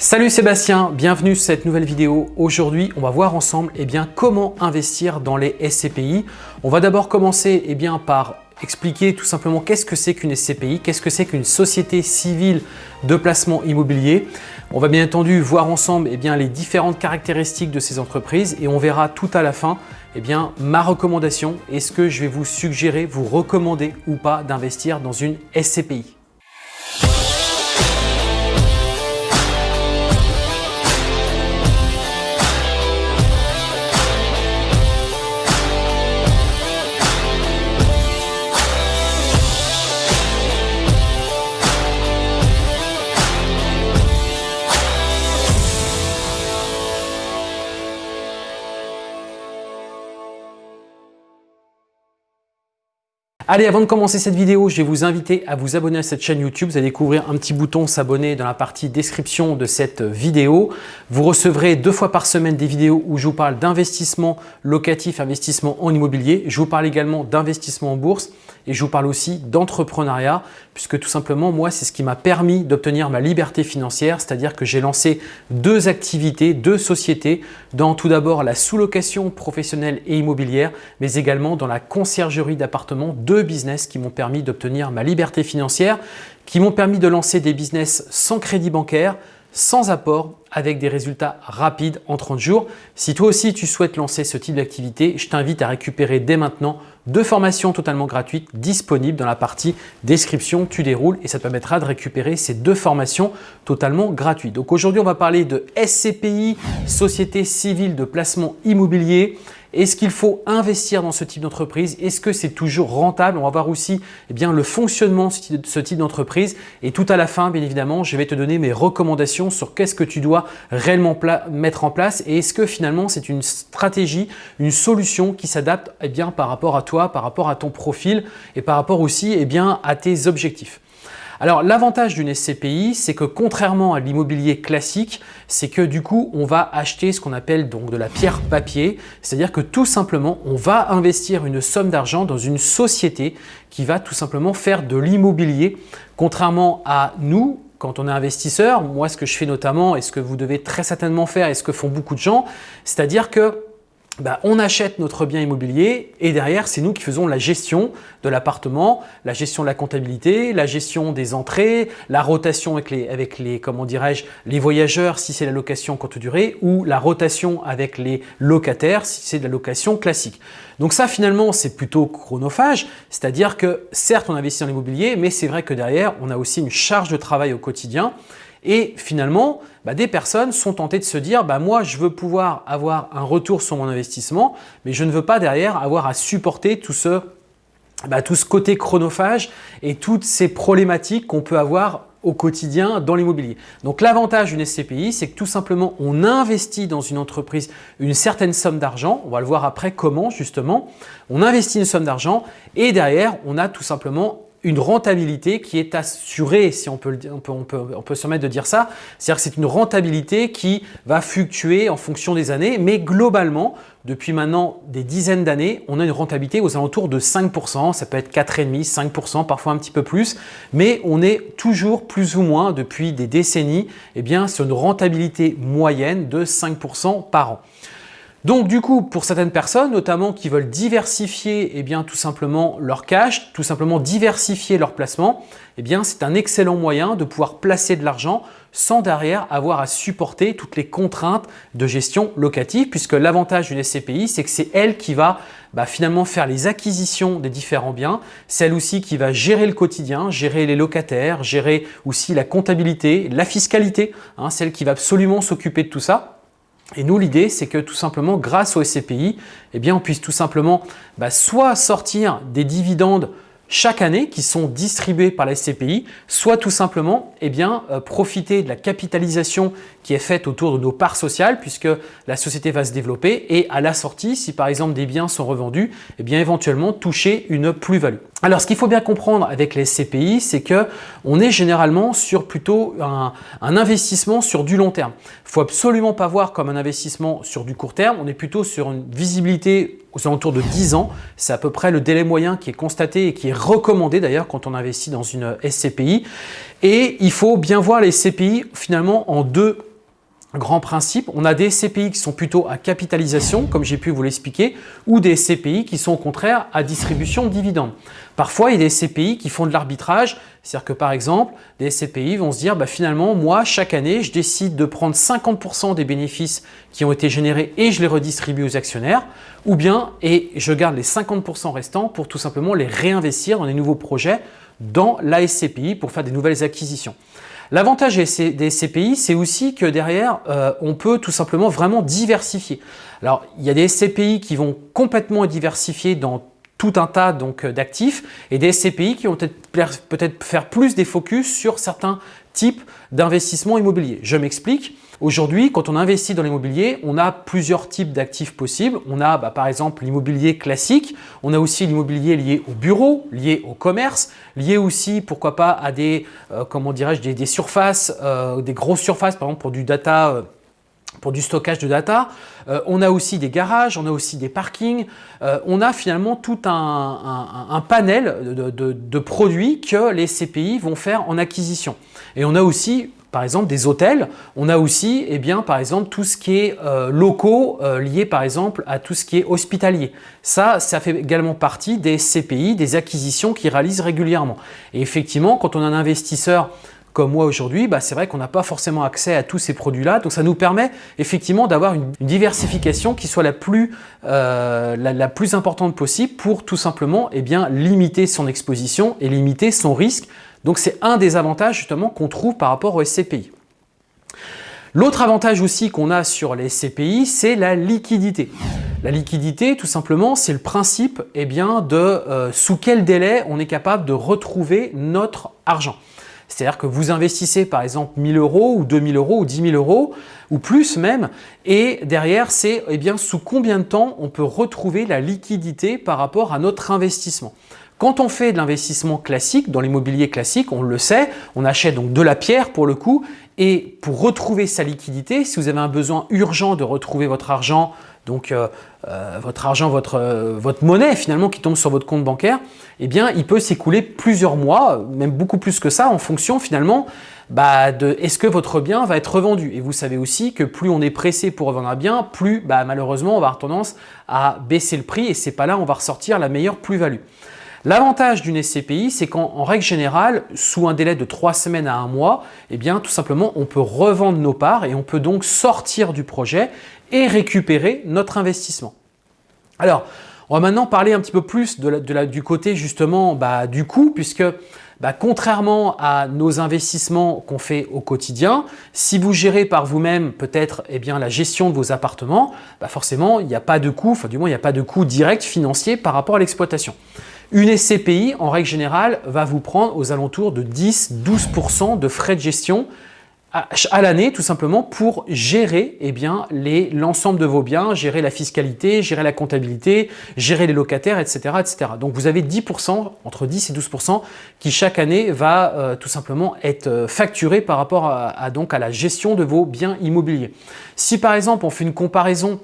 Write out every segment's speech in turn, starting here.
Salut Sébastien, bienvenue sur cette nouvelle vidéo. Aujourd'hui, on va voir ensemble eh bien, comment investir dans les SCPI. On va d'abord commencer eh bien, par expliquer tout simplement qu'est-ce que c'est qu'une SCPI, qu'est-ce que c'est qu'une société civile de placement immobilier. On va bien entendu voir ensemble eh bien, les différentes caractéristiques de ces entreprises et on verra tout à la fin eh bien, ma recommandation. Est-ce que je vais vous suggérer, vous recommander ou pas d'investir dans une SCPI Allez, avant de commencer cette vidéo, je vais vous inviter à vous abonner à cette chaîne YouTube. Vous allez découvrir un petit bouton s'abonner dans la partie description de cette vidéo. Vous recevrez deux fois par semaine des vidéos où je vous parle d'investissement locatif, investissement en immobilier. Je vous parle également d'investissement en bourse et je vous parle aussi d'entrepreneuriat puisque tout simplement, moi, c'est ce qui m'a permis d'obtenir ma liberté financière, c'est-à-dire que j'ai lancé deux activités, deux sociétés dans tout d'abord la sous-location professionnelle et immobilière, mais également dans la conciergerie d'appartements, deux business qui m'ont permis d'obtenir ma liberté financière, qui m'ont permis de lancer des business sans crédit bancaire, sans apport avec des résultats rapides en 30 jours. Si toi aussi tu souhaites lancer ce type d'activité, je t'invite à récupérer dès maintenant deux formations totalement gratuites disponibles dans la partie description. Tu déroules et ça te permettra de récupérer ces deux formations totalement gratuites. Donc aujourd'hui, on va parler de SCPI, Société Civile de Placement Immobilier. Est-ce qu'il faut investir dans ce type d'entreprise? Est-ce que c'est toujours rentable? On va voir aussi eh bien, le fonctionnement de ce type d'entreprise. Et tout à la fin, bien évidemment, je vais te donner mes recommandations sur qu'est-ce que tu dois réellement mettre en place et est-ce que finalement c'est une stratégie, une solution qui s'adapte eh par rapport à toi, par rapport à ton profil et par rapport aussi eh à tes objectifs? Alors l'avantage d'une SCPI, c'est que contrairement à l'immobilier classique, c'est que du coup, on va acheter ce qu'on appelle donc de la pierre papier, c'est-à-dire que tout simplement, on va investir une somme d'argent dans une société qui va tout simplement faire de l'immobilier, contrairement à nous, quand on est investisseur, moi ce que je fais notamment et ce que vous devez très certainement faire et ce que font beaucoup de gens, c'est-à-dire que bah, on achète notre bien immobilier et derrière, c'est nous qui faisons la gestion de l'appartement, la gestion de la comptabilité, la gestion des entrées, la rotation avec les, avec les comment dirais-je, les voyageurs si c'est la location courte durée ou la rotation avec les locataires si c'est de la location classique. Donc ça, finalement, c'est plutôt chronophage, c'est-à-dire que certes, on investit dans l'immobilier, mais c'est vrai que derrière, on a aussi une charge de travail au quotidien et finalement, bah, des personnes sont tentées de se dire bah, moi je veux pouvoir avoir un retour sur mon investissement mais je ne veux pas derrière avoir à supporter tout ce, bah, tout ce côté chronophage et toutes ces problématiques qu'on peut avoir au quotidien dans l'immobilier. Donc l'avantage d'une SCPI, c'est que tout simplement on investit dans une entreprise une certaine somme d'argent, on va le voir après comment justement, on investit une somme d'argent et derrière on a tout simplement une rentabilité qui est assurée, si on peut, on peut, on peut, on peut se permettre de dire ça. C'est-à-dire que c'est une rentabilité qui va fluctuer en fonction des années, mais globalement, depuis maintenant des dizaines d'années, on a une rentabilité aux alentours de 5%, ça peut être 4,5%, 5%, parfois un petit peu plus, mais on est toujours plus ou moins depuis des décennies eh bien, sur une rentabilité moyenne de 5% par an. Donc du coup, pour certaines personnes, notamment qui veulent diversifier eh bien, tout simplement leur cash, tout simplement diversifier leur placement, eh bien, c'est un excellent moyen de pouvoir placer de l'argent sans derrière avoir à supporter toutes les contraintes de gestion locative puisque l'avantage d'une SCPI, c'est que c'est elle qui va bah, finalement faire les acquisitions des différents biens, celle aussi qui va gérer le quotidien, gérer les locataires, gérer aussi la comptabilité, la fiscalité, hein, celle qui va absolument s'occuper de tout ça. Et nous, l'idée, c'est que tout simplement, grâce au SCPI, eh bien, on puisse tout simplement bah, soit sortir des dividendes chaque année qui sont distribués par la SCPI, soit tout simplement eh bien, euh, profiter de la capitalisation qui est faite autour de nos parts sociales puisque la société va se développer et à la sortie, si par exemple des biens sont revendus, eh bien, éventuellement toucher une plus-value. Alors, ce qu'il faut bien comprendre avec les SCPI, c'est que on est généralement sur plutôt un, un investissement sur du long terme. Il faut absolument pas voir comme un investissement sur du court terme, on est plutôt sur une visibilité aux alentours de 10 ans. C'est à peu près le délai moyen qui est constaté et qui est recommandé d'ailleurs quand on investit dans une SCPI. Et il faut bien voir les SCPI finalement en deux grands principes. On a des SCPI qui sont plutôt à capitalisation, comme j'ai pu vous l'expliquer, ou des SCPI qui sont au contraire à distribution de dividendes. Parfois, il y a des SCPI qui font de l'arbitrage, c'est-à-dire que par exemple, des SCPI vont se dire bah, finalement, moi, chaque année, je décide de prendre 50% des bénéfices qui ont été générés et je les redistribue aux actionnaires, ou bien, et je garde les 50% restants pour tout simplement les réinvestir dans des nouveaux projets dans la SCPI pour faire des nouvelles acquisitions. L'avantage des SCPI, c'est aussi que derrière, euh, on peut tout simplement vraiment diversifier. Alors, il y a des SCPI qui vont complètement diversifier dans tout un tas d'actifs et des SCPI qui vont peut-être peut faire plus des focus sur certains types d'investissements immobiliers. Je m'explique. Aujourd'hui, quand on investit dans l'immobilier, on a plusieurs types d'actifs possibles. On a bah, par exemple l'immobilier classique, on a aussi l'immobilier lié au bureau, lié au commerce, lié aussi, pourquoi pas, à des, euh, comment dirais-je, des, surfaces, euh, des grosses surfaces, par exemple pour du data euh, pour du stockage de data. on a aussi des garages, on a aussi des parkings. on a finalement tout un, panel de, produits que les CPI vont faire en acquisition. Et on a aussi par exemple des hôtels. On a aussi, eh bien, par exemple, tout ce qui est euh, locaux euh, lié par exemple à tout ce qui est hospitalier. Ça, ça fait également partie des CPI, des acquisitions qu'ils réalisent régulièrement. Et effectivement, quand on a un investisseur comme moi aujourd'hui, bah, c'est vrai qu'on n'a pas forcément accès à tous ces produits-là. Donc ça nous permet effectivement d'avoir une, diversification qui soit la plus, euh, la, plus importante possible pour tout simplement eh bien, limiter son exposition et limiter son risque donc c'est un des avantages justement qu'on trouve par rapport aux SCPI. L'autre avantage aussi qu'on a sur les SCPI, c'est la liquidité. La liquidité, tout simplement, c'est le principe eh bien, de euh, sous quel délai on est capable de retrouver notre argent. C'est-à-dire que vous investissez par exemple 1000 euros ou 2000 euros ou 10 000 euros ou plus même et derrière c'est eh bien sous combien de temps on peut retrouver la liquidité par rapport à notre investissement. Quand on fait de l'investissement classique, dans l'immobilier classique, on le sait, on achète donc de la pierre pour le coup et pour retrouver sa liquidité, si vous avez un besoin urgent de retrouver votre argent, donc euh, euh, votre argent, votre, euh, votre monnaie finalement qui tombe sur votre compte bancaire, eh bien il peut s'écouler plusieurs mois, même beaucoup plus que ça en fonction finalement bah, de est-ce que votre bien va être revendu. Et vous savez aussi que plus on est pressé pour revendre un bien, plus bah, malheureusement on va avoir tendance à baisser le prix et c'est pas là où on va ressortir la meilleure plus-value. L'avantage d'une SCPI, c'est qu'en règle générale, sous un délai de trois semaines à un mois, eh bien, tout simplement, on peut revendre nos parts et on peut donc sortir du projet et récupérer notre investissement. Alors, on va maintenant parler un petit peu plus du côté justement bah, du coût, puisque bah, contrairement à nos investissements qu'on fait au quotidien, si vous gérez par vous-même peut-être eh bien la gestion de vos appartements, bah, forcément il n'y a pas de coût, enfin du moins il n'y a pas de coût direct financier par rapport à l'exploitation. Une SCPI, en règle générale, va vous prendre aux alentours de 10-12% de frais de gestion à, l'année tout simplement pour gérer eh l'ensemble de vos biens, gérer la fiscalité, gérer la comptabilité, gérer les locataires, etc. etc. Donc vous avez 10%, entre 10 et 12% qui chaque année va euh, tout simplement être euh, facturé par rapport à, donc, à la gestion de vos biens immobiliers. Si par exemple on fait une comparaison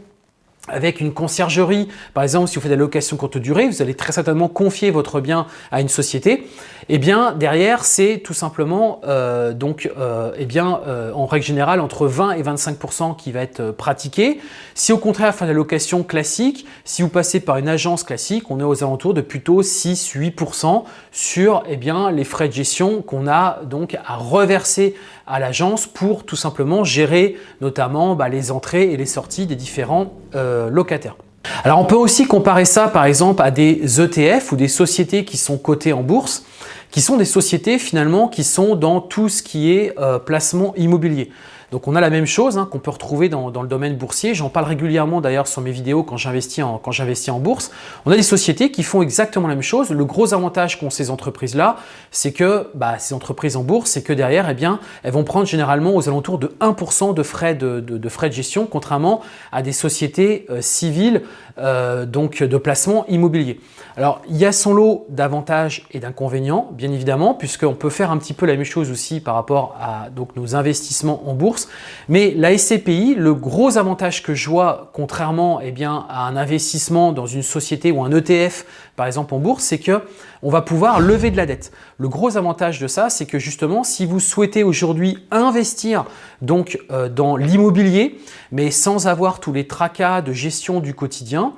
avec une conciergerie, par exemple, si vous faites de la location courte durée, vous allez très certainement confier votre bien à une société. Eh bien, derrière, c'est tout simplement, euh, donc, euh, eh bien, euh, en règle générale, entre 20 et 25% qui va être pratiqué. Si au contraire, faire la location classique, si vous passez par une agence classique, on est aux alentours de plutôt 6-8% sur eh bien, les frais de gestion qu'on a donc à reverser à l'agence pour tout simplement gérer notamment bah, les entrées et les sorties des différents locataires. Alors on peut aussi comparer ça par exemple à des ETF ou des sociétés qui sont cotées en bourse qui sont des sociétés finalement qui sont dans tout ce qui est euh, placement immobilier. Donc on a la même chose hein, qu'on peut retrouver dans, le domaine boursier. J'en parle régulièrement d'ailleurs sur mes vidéos quand j'investis en, en bourse. On a des sociétés qui font exactement la même chose. Le gros avantage qu'ont ces entreprises-là, c'est que bah, ces entreprises en bourse, c'est que derrière, eh bien, elles vont prendre généralement aux alentours de 1% de frais de, frais de gestion, contrairement à des sociétés euh, civiles euh, donc de placement immobilier. Alors, il y a son lot d'avantages et d'inconvénients, bien bien évidemment, puisqu'on peut faire un petit peu la même chose aussi par rapport à donc, nos investissements en bourse. Mais la SCPI, le gros avantage que je vois, contrairement eh à un investissement dans une société ou un ETF, par exemple en bourse, c'est que on va pouvoir lever de la dette. Le gros avantage de ça, c'est que justement, si vous souhaitez aujourd'hui investir donc euh, dans l'immobilier, mais sans avoir tous les tracas de gestion du quotidien,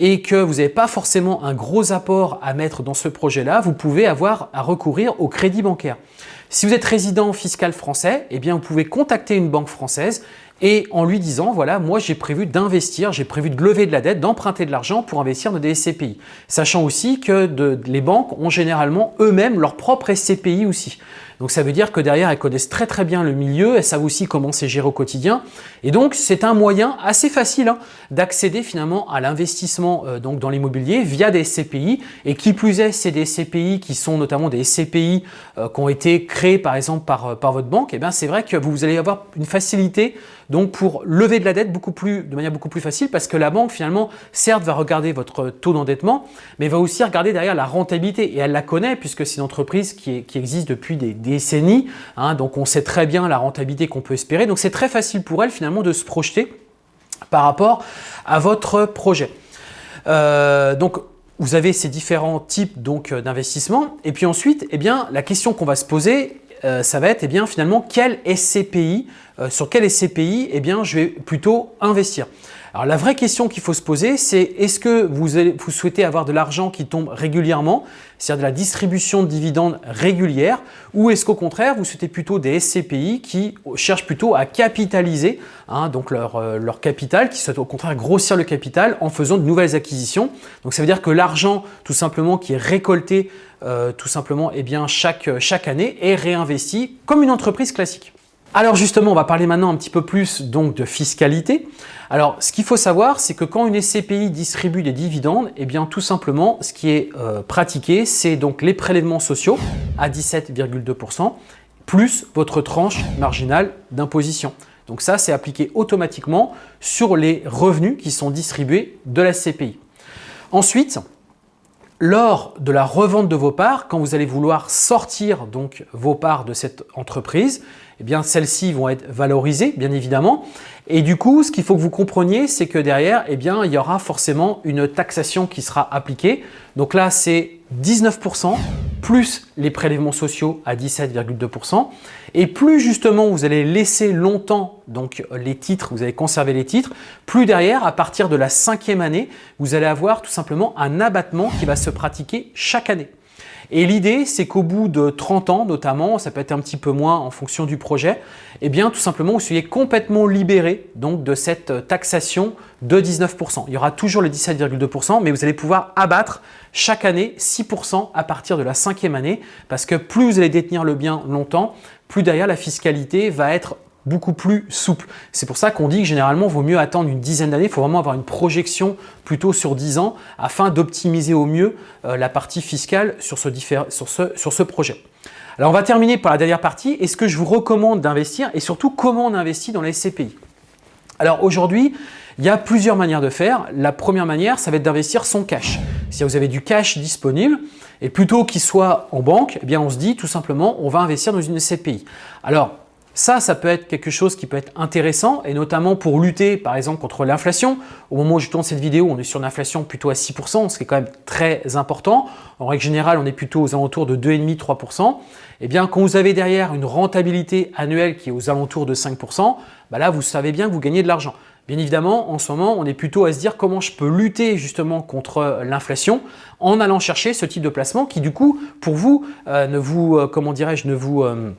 et que vous n'avez pas forcément un gros apport à mettre dans ce projet-là, vous pouvez avoir à recourir au crédit bancaire. Si vous êtes résident fiscal français, eh bien vous pouvez contacter une banque française et en lui disant voilà moi j'ai prévu d'investir, j'ai prévu de lever de la dette, d'emprunter de l'argent pour investir dans des SCPI. Sachant aussi que les banques ont généralement eux-mêmes leur propre SCPI aussi. Donc ça veut dire que derrière, elles connaissent très très bien le milieu, elles savent aussi comment c'est géré au quotidien. Et donc, c'est un moyen assez facile hein, d'accéder finalement à l'investissement euh, dans l'immobilier via des SCPI. Et qui plus est, c'est des SCPI qui sont notamment des SCPI euh, qui ont été créés par exemple par, euh, par votre banque. Et eh bien c'est vrai que vous allez avoir une facilité donc pour lever de la dette beaucoup plus, de manière beaucoup plus facile parce que la banque finalement certes va regarder votre taux d'endettement mais va aussi regarder derrière la rentabilité et elle la connaît puisque c'est une entreprise qui, qui existe depuis des décennies hein, donc on sait très bien la rentabilité qu'on peut espérer donc c'est très facile pour elle finalement de se projeter par rapport à votre projet. Euh, donc vous avez ces différents types donc d'investissement et puis ensuite eh bien la question qu'on va se poser euh, ça va être eh bien, finalement quel SCPI, euh, sur quel SCPI eh bien, je vais plutôt investir? Alors la vraie question qu'il faut se poser, c'est est-ce que vous, vous, souhaitez avoir de l'argent qui tombe régulièrement, c'est-à-dire de la distribution de dividendes régulière, ou est-ce qu'au contraire, vous souhaitez plutôt des SCPI qui cherchent plutôt à capitaliser hein, donc leur, euh, leur, capital, qui souhaitent au contraire grossir le capital en faisant de nouvelles acquisitions. Donc ça veut dire que l'argent tout simplement qui est récolté euh, tout simplement eh bien, chaque année est réinvesti comme une entreprise classique. Alors justement, on va parler maintenant un petit peu plus donc de fiscalité. Alors, ce qu'il faut savoir, c'est que quand une SCPI distribue des dividendes, eh bien tout simplement, ce qui est euh, pratiqué, c'est donc les prélèvements sociaux à 17,2% plus votre tranche marginale d'imposition. Donc ça, c'est appliqué automatiquement sur les revenus qui sont distribués de la SCPI. Ensuite, lors de la revente de vos parts, quand vous allez vouloir sortir donc vos parts de cette entreprise, eh celles-ci vont être valorisées bien évidemment. Et du coup, ce qu'il faut que vous compreniez, c'est que derrière, eh il y aura forcément une taxation qui sera appliquée. Donc là, c'est 19% plus les prélèvements sociaux à 17,2%. Et plus justement vous allez laisser longtemps donc les titres, vous allez conserver les titres, plus derrière, à partir de la cinquième année, vous allez avoir tout simplement un abattement qui va se pratiquer chaque année. Et l'idée, c'est qu'au bout de 30 ans notamment, ça peut être un petit peu moins en fonction du projet, eh bien tout simplement vous soyez complètement libéré donc, de cette taxation de 19%. Il y aura toujours les 17,2%, mais vous allez pouvoir abattre chaque année 6% à partir de la cinquième année parce que plus vous allez détenir le bien longtemps, plus derrière la fiscalité va être beaucoup plus souple. C'est pour ça qu'on dit que généralement, il vaut mieux attendre une dizaine d'années. Il faut vraiment avoir une projection plutôt sur 10 ans afin d'optimiser au mieux euh, la partie fiscale sur ce, sur, ce, sur ce projet. Alors, on va terminer par la dernière partie. Est-ce que je vous recommande d'investir et surtout comment on investit dans les SCPI Alors aujourd'hui, il y a plusieurs manières de faire. La première manière, ça va être d'investir son cash. Si vous avez du cash disponible, et plutôt qu'il soit en banque, eh bien on se dit tout simplement, on va investir dans une SCPI. Alors, ça, ça peut être quelque chose qui peut être intéressant et notamment pour lutter par exemple contre l'inflation. Au moment où je tourne cette vidéo, on est sur une inflation plutôt à 6%, ce qui est quand même très important. En règle générale, on est plutôt aux alentours de 2,5-3%. Eh bien, quand vous avez derrière une rentabilité annuelle qui est aux alentours de 5%, bah là, vous savez bien que vous gagnez de l'argent. Bien évidemment, en ce moment, on est plutôt à se dire comment je peux lutter justement contre l'inflation en allant chercher ce type de placement qui du coup, pour vous, euh, ne vous, euh, comment dirais-je, ne vous... Euh,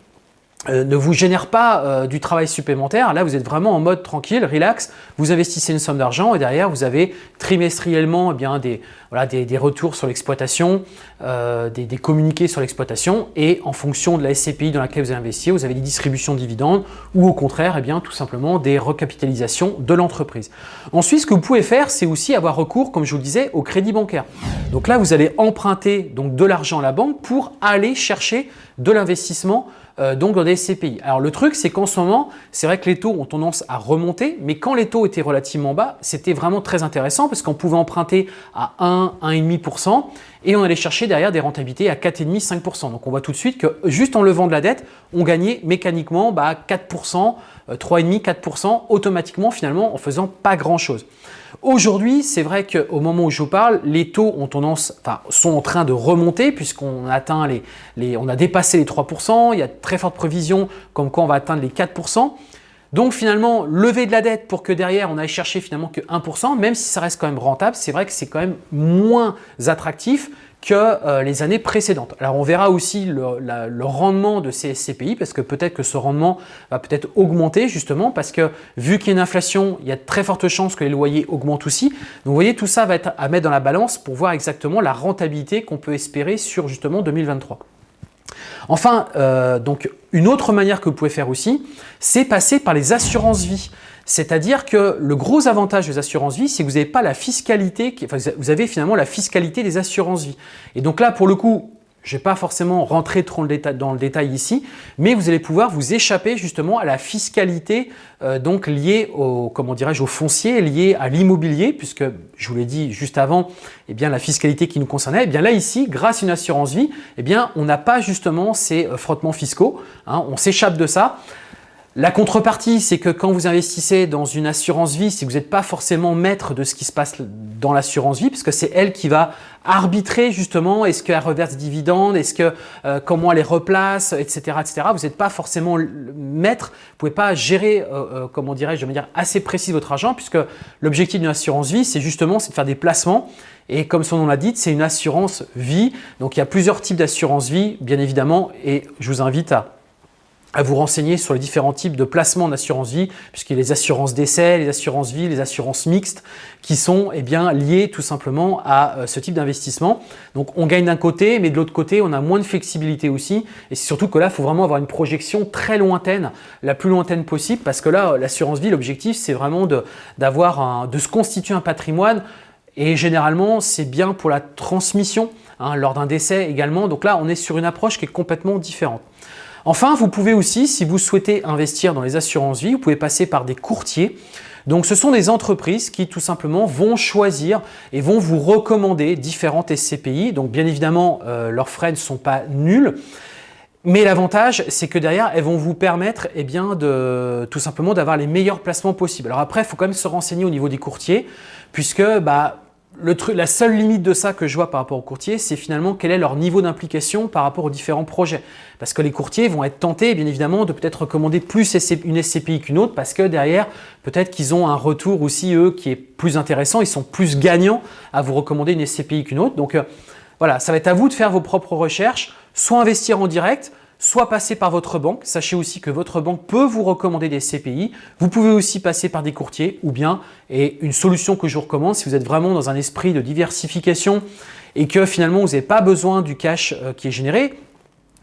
euh, ne vous génère pas euh, du travail supplémentaire. Là, vous êtes vraiment en mode tranquille, relax. Vous investissez une somme d'argent et derrière, vous avez trimestriellement eh bien, des, retours sur l'exploitation, euh, des, communiqués sur l'exploitation et en fonction de la SCPI dans laquelle vous avez investi, vous avez des distributions de dividendes ou au contraire, eh tout simplement des recapitalisations de l'entreprise. Ensuite, ce que vous pouvez faire, c'est aussi avoir recours, comme je vous le disais, au crédit bancaire. Donc là, vous allez emprunter donc, de l'argent à la banque pour aller chercher de l'investissement euh, donc dans des SCPI. Alors le truc, c'est qu'en ce moment, c'est vrai que les taux ont tendance à remonter, mais quand les taux étaient relativement bas, c'était vraiment très intéressant parce qu'on pouvait emprunter à 1, 1,5% et on allait chercher derrière des rentabilités à 4,5, 5%. Donc on voit tout de suite que juste en levant de la dette, on gagnait mécaniquement bah, 4%, 3,5%, 4% automatiquement finalement en faisant pas grand chose. Aujourd'hui, c'est vrai qu'au moment où je vous parle, les taux sont en train de remonter puisqu'on atteint les, les, on a dépassé les 3%, il y a de très fortes prévisions comme quoi on va atteindre les 4%. Donc finalement, lever de la dette pour que derrière on aille chercher finalement que 1%, même si ça reste quand même rentable, c'est vrai que c'est quand même moins attractif que euh, les années précédentes. Alors on verra aussi le, rendement de ces SCPI parce que peut-être que ce rendement va peut-être augmenter justement parce que vu qu'il y a une inflation, il y a de très fortes chances que les loyers augmentent aussi. Donc vous voyez, tout ça va être à mettre dans la balance pour voir exactement la rentabilité qu'on peut espérer sur justement 2023. Enfin, euh, donc une autre manière que vous pouvez faire aussi, c'est passer par les assurances vie. C'est-à-dire que le gros avantage des assurances vie, c'est que vous n'avez pas la fiscalité, enfin, vous avez finalement la fiscalité des assurances vie. Et donc là, pour le coup, je ne vais pas forcément rentrer trop dans le détail ici, mais vous allez pouvoir vous échapper justement à la fiscalité euh, donc liée au, comment dirais-je, au foncier, liée à l'immobilier, puisque je vous l'ai dit juste avant, eh bien la fiscalité qui nous concernait, eh bien là ici, grâce à une assurance vie, eh bien on n'a pas justement ces euh, frottements fiscaux, hein, on s'échappe de ça. La contrepartie, c'est que quand vous investissez dans une assurance vie, si vous n'êtes pas forcément maître de ce qui se passe dans l'assurance vie, parce que c'est elle qui va arbitrer justement, est-ce qu'elle reverse des dividendes, est-ce que euh, comment elle les replace, etc. etc. Vous n'êtes pas forcément maître, vous ne pouvez pas gérer, euh, euh, comment dirais-je, de manière assez précise votre argent, puisque l'objectif d'une assurance vie, c'est justement de faire des placements et comme son nom l'a dit, c'est une assurance vie. Donc il y a plusieurs types d'assurance vie, bien évidemment, et je vous invite à à vous renseigner sur les différents types de placements d'assurance vie, puisqu'il y a les assurances d'essai, les assurances vie, les assurances mixtes, qui sont eh bien, liées tout simplement à euh, ce type d'investissement. Donc on gagne d'un côté, mais de l'autre côté, on a moins de flexibilité aussi. Et c'est surtout que là, il faut vraiment avoir une projection très lointaine, la plus lointaine possible, parce que là, l'assurance vie, l'objectif, c'est vraiment de, d'avoir de se constituer un patrimoine et généralement, c'est bien pour la transmission hein, lors d'un décès également. Donc là, on est sur une approche qui est complètement différente. Enfin, vous pouvez aussi, si vous souhaitez investir dans les assurances vie, vous pouvez passer par des courtiers. Donc, ce sont des entreprises qui tout simplement vont choisir et vont vous recommander différentes SCPI. Donc, bien évidemment, euh, leurs frais ne sont pas nuls. Mais l'avantage, c'est que derrière, elles vont vous permettre eh bien, de, tout simplement d'avoir les meilleurs placements possibles. Alors après, il faut quand même se renseigner au niveau des courtiers, puisque bah, la seule limite de ça que je vois par rapport aux courtiers, c'est finalement quel est leur niveau d'implication par rapport aux différents projets. Parce que les courtiers vont être tentés, bien évidemment, de peut-être recommander plus une SCPI qu'une autre parce que derrière, peut-être qu'ils ont un retour aussi, eux, qui est plus intéressant. Ils sont plus gagnants à vous recommander une SCPI qu'une autre. Donc euh, voilà, ça va être à vous de faire vos propres recherches, soit investir en direct, soit passer par votre banque. Sachez aussi que votre banque peut vous recommander des CPI. Vous pouvez aussi passer par des courtiers ou bien, et une solution que je vous recommande si vous êtes vraiment dans un esprit de diversification et que finalement vous n'avez pas besoin du cash euh, qui est généré,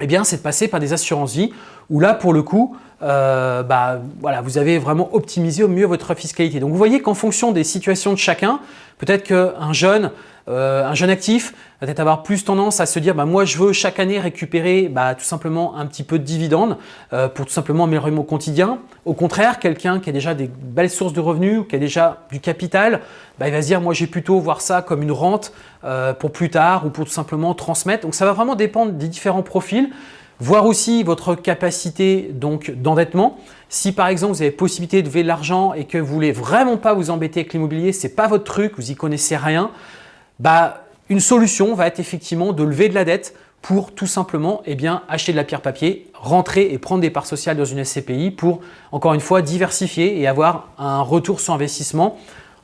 eh bien c'est de passer par des assurances vie où là pour le coup, euh, bah, voilà, vous avez vraiment optimisé au mieux votre fiscalité. Donc vous voyez qu'en fonction des situations de chacun, peut-être qu'un jeune euh, un jeune actif va peut-être avoir plus tendance à se dire bah, moi je veux chaque année récupérer bah, tout simplement un petit peu de dividendes euh, pour tout simplement améliorer mon quotidien. Au contraire, quelqu'un qui a déjà des belles sources de revenus, qui a déjà du capital, bah, il va se dire moi j'ai plutôt voir ça comme une rente pour plus tard ou pour tout simplement transmettre. Donc ça va vraiment dépendre des différents profils. Voir aussi votre capacité d'endettement. Si par exemple vous avez possibilité de lever de l'argent et que vous voulez vraiment pas vous embêter avec l'immobilier, c'est pas votre truc, vous y connaissez rien, bah, une solution va être effectivement de lever de la dette pour tout simplement eh bien, acheter de la pierre papier, rentrer et prendre des parts sociales dans une SCPI pour, encore une fois, diversifier et avoir un retour sur investissement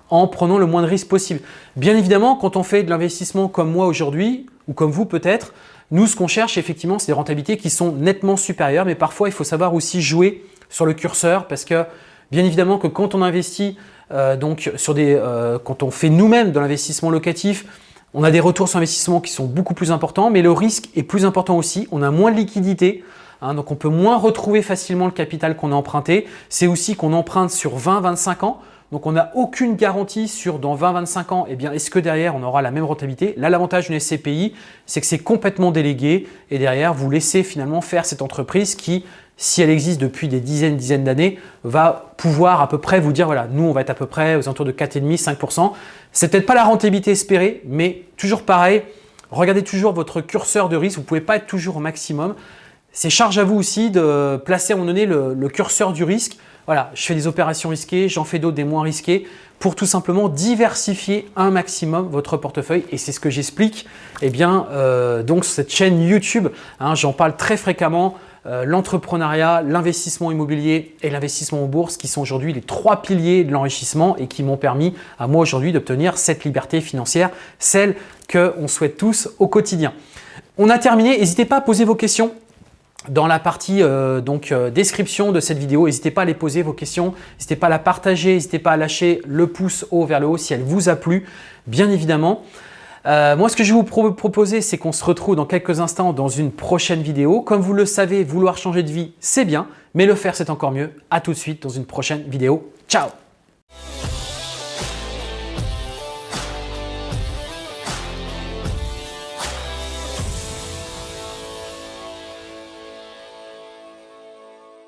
en prenant le moins de risques possible. Bien évidemment, quand on fait de l'investissement comme moi aujourd'hui, ou comme vous peut-être, nous, ce qu'on cherche effectivement, c'est des rentabilités qui sont nettement supérieures, mais parfois, il faut savoir aussi jouer sur le curseur parce que, bien évidemment, que quand on investit euh, donc, sur des, euh, quand on fait nous-mêmes de l'investissement locatif, on a des retours sur investissement qui sont beaucoup plus importants, mais le risque est plus important aussi. On a moins de liquidité, hein, donc on peut moins retrouver facilement le capital qu'on a emprunté. C'est aussi qu'on emprunte sur 20-25 ans. Donc, on n'a aucune garantie sur dans 20-25 ans, eh bien, est-ce que derrière, on aura la même rentabilité? Là, l'avantage d'une SCPI, c'est que c'est complètement délégué et derrière, vous laissez finalement faire cette entreprise qui, si elle existe depuis des dizaines, dizaines d'années, va pouvoir à peu près vous dire, voilà, nous, on va être à peu près aux alentours de 4,5-5%. C'est peut-être pas la rentabilité espérée, mais toujours pareil, regardez toujours votre curseur de risque. Vous ne pouvez pas être toujours au maximum. C'est charge à vous aussi de placer à un moment donné le, curseur du risque. Voilà, je fais des opérations risquées, j'en fais d'autres des moins risquées pour tout simplement diversifier un maximum votre portefeuille et c'est ce que j'explique eh bien euh, donc sur cette chaîne YouTube. Hein, j'en parle très fréquemment. Euh, l'entrepreneuriat, l'investissement immobilier et l'investissement en bourse qui sont aujourd'hui les trois piliers de l'enrichissement et qui m'ont permis à moi aujourd'hui d'obtenir cette liberté financière, celle qu'on souhaite tous au quotidien. On a terminé, n'hésitez pas à poser vos questions dans la partie euh, donc, euh, description de cette vidéo. N'hésitez pas à les poser vos questions, n'hésitez pas à la partager, n'hésitez pas à lâcher le pouce haut vers le haut si elle vous a plu, bien évidemment. Euh, moi, ce que je vais vous proposer, c'est qu'on se retrouve dans quelques instants dans une prochaine vidéo. Comme vous le savez, vouloir changer de vie, c'est bien, mais le faire, c'est encore mieux. À tout de suite dans une prochaine vidéo. Ciao